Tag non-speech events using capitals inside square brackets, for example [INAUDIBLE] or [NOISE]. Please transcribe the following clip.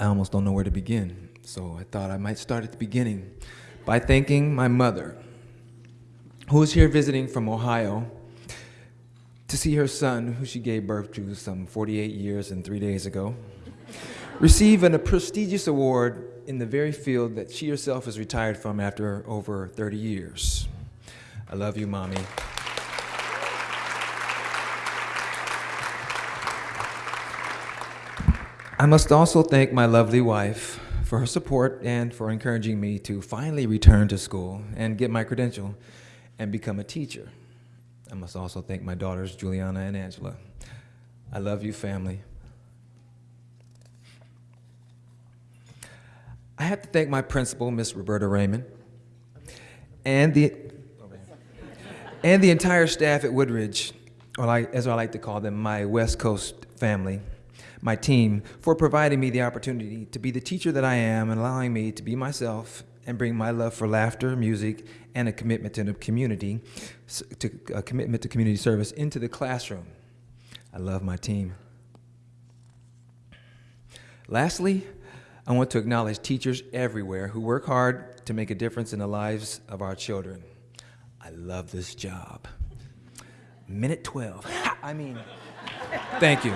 I almost don't know where to begin, so I thought I might start at the beginning by thanking my mother, who is here visiting from Ohio to see her son, who she gave birth to some 48 years and three days ago, receive an, a prestigious award in the very field that she herself has retired from after over 30 years. I love you, Mommy. I must also thank my lovely wife for her support and for encouraging me to finally return to school and get my credential and become a teacher. I must also thank my daughters, Juliana and Angela. I love you, family. I have to thank my principal, Miss Roberta Raymond, and the, and the entire staff at Woodridge, or like, as I like to call them, my West Coast family my team for providing me the opportunity to be the teacher that I am and allowing me to be myself and bring my love for laughter, music, and a commitment to community, to a commitment to community service into the classroom. I love my team. Lastly, I want to acknowledge teachers everywhere who work hard to make a difference in the lives of our children. I love this job. Minute 12. [LAUGHS] I mean, thank you.